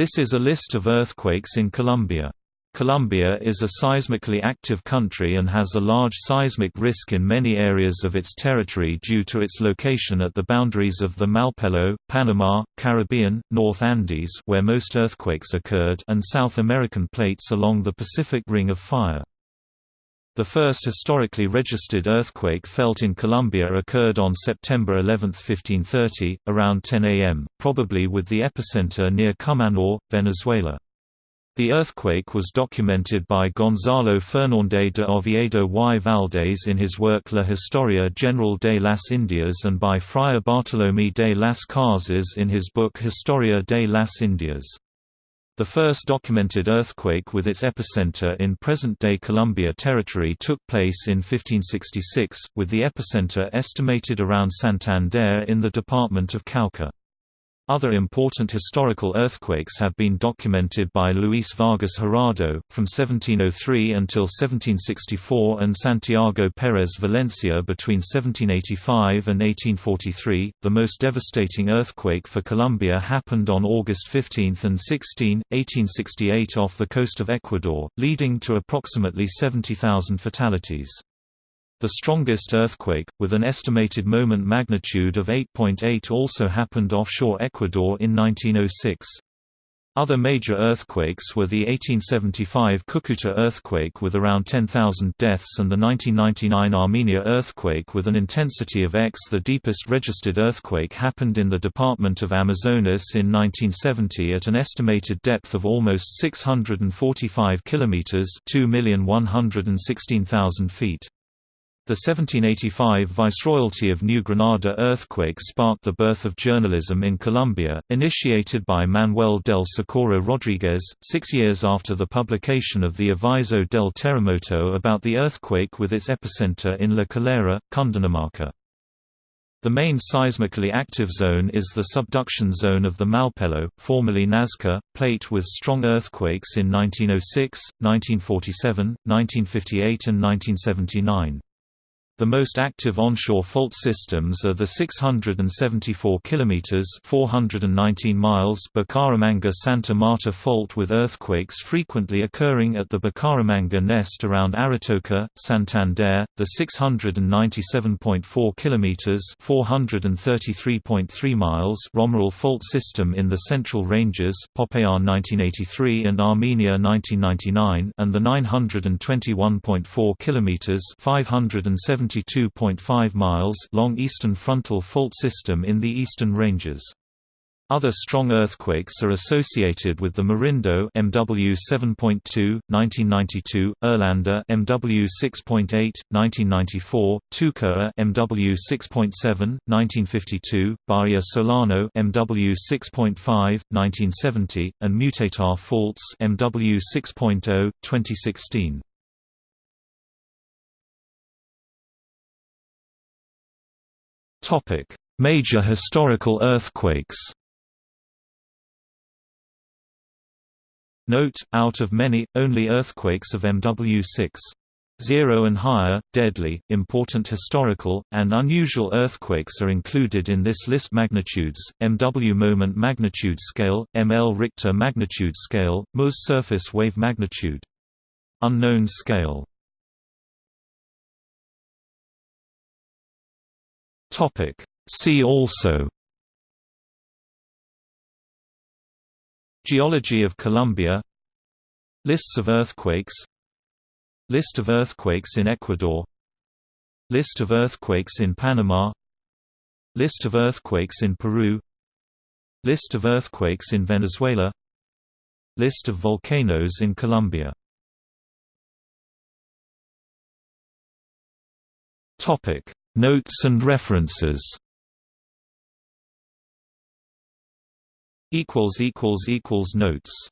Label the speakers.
Speaker 1: This is a list of earthquakes in Colombia. Colombia is a seismically active country and has a large seismic risk in many areas of its territory due to its location at the boundaries of the Malpelo, Panama, Caribbean, North Andes where most earthquakes occurred and South American plates along the Pacific Ring of Fire. The first historically registered earthquake felt in Colombia occurred on September 11, 1530, around 10 am, probably with the epicenter near Cumaná, Venezuela. The earthquake was documented by Gonzalo Fernández de Oviedo y Valdés in his work La Historia General de las Indias and by Friar Bartolomé de las Casas in his book Historia de las Indias. The first documented earthquake with its epicenter in present-day Colombia territory took place in 1566, with the epicenter estimated around Santander in the department of Cauca. Other important historical earthquakes have been documented by Luis Vargas Jurado, from 1703 until 1764 and Santiago Pérez Valencia between 1785 and 1843. The most devastating earthquake for Colombia happened on August 15 and 16, 1868 off the coast of Ecuador, leading to approximately 70,000 fatalities. The strongest earthquake, with an estimated moment magnitude of 8.8 also happened offshore Ecuador in 1906. Other major earthquakes were the 1875 Cucuta earthquake with around 10,000 deaths and the 1999 Armenia earthquake with an intensity of X. The deepest registered earthquake happened in the department of Amazonas in 1970 at an estimated depth of almost 645 kilometers (2,116,000 feet). The 1785 Viceroyalty of New Granada earthquake sparked the birth of journalism in Colombia, initiated by Manuel del Socorro Rodríguez, six years after the publication of the Aviso del Terremoto about the earthquake with its epicenter in La Calera, Cundinamarca. The main seismically active zone is the subduction zone of the Malpelo, formerly Nazca, plate with strong earthquakes in 1906, 1947, 1958 and 1979. The most active onshore fault systems are the 674 km (419 miles) Bucaramanga-Santa Marta fault with earthquakes frequently occurring at the Bucaramanga nest around Aratoca, Santander, the 697.4 km (433.3 miles) Romeral fault system in the Central Ranges, Popayan 1983 and Armenia 1999, and the 921.4 km (570 72.5 miles long Eastern Frontal Fault System in the Eastern Ranges. Other strong earthquakes are associated with the Murindó MW 7.2 1992, Irlanda MW 6.8 1994, Tucumã MW 6.7 1952, Bahia Solano MW 6.5 1970, and Mutatá faults MW 6.0 2016. Topic: Major historical earthquakes. Note, out of many, only earthquakes of MW6. 0 and higher, deadly, important historical, and unusual earthquakes are included in this list magnitudes, MW moment magnitude scale, ML Richter magnitude scale, MUS surface wave magnitude. Unknown scale Topic. See also. Geology of Colombia. Lists of earthquakes. List of earthquakes in Ecuador. List of earthquakes in Panama. List of earthquakes in Peru. List of earthquakes in Venezuela. List of volcanoes in Colombia. Topic Notes and references. Notes